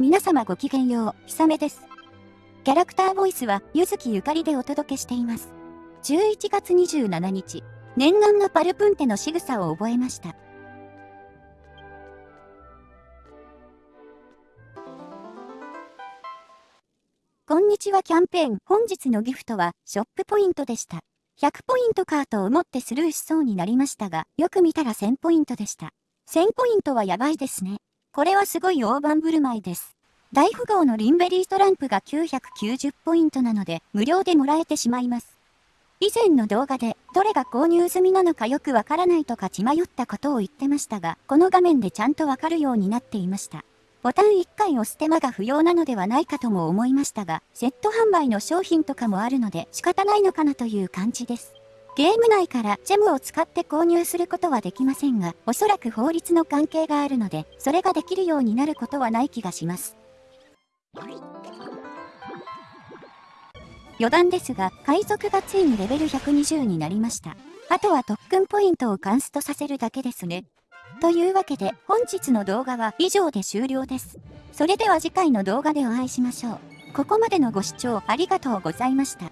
皆様ごきげんよう、ひさめです。キャラクターボイスは、ゆずきゆかりでお届けしています。11月27日、念願のパルプンテの仕草を覚えました。こんにちはキャンペーン本日のギフトはショップポイントでした。100ポイントかと思ってスルーしそうになりましたが、よく見たら1000ポイントでした。1000ポイントはやばいですね。これはすごい大盤振る舞いです。大富豪のリンベリートランプが990ポイントなので、無料でもらえてしまいます。以前の動画で、どれが購入済みなのかよくわからないとか血迷ったことを言ってましたが、この画面でちゃんとわかるようになっていました。ボタン1回押す手間が不要なのではないかとも思いましたが、セット販売の商品とかもあるので仕方ないのかなという感じです。ゲーム内からジェムを使って購入することはできませんが、おそらく法律の関係があるので、それができるようになることはない気がします。余談ですが、海賊がついにレベル120になりました。あとは特訓ポイントをカンストさせるだけですね。というわけで、本日の動画は以上で終了です。それでは次回の動画でお会いしましょう。ここまでのご視聴ありがとうございました。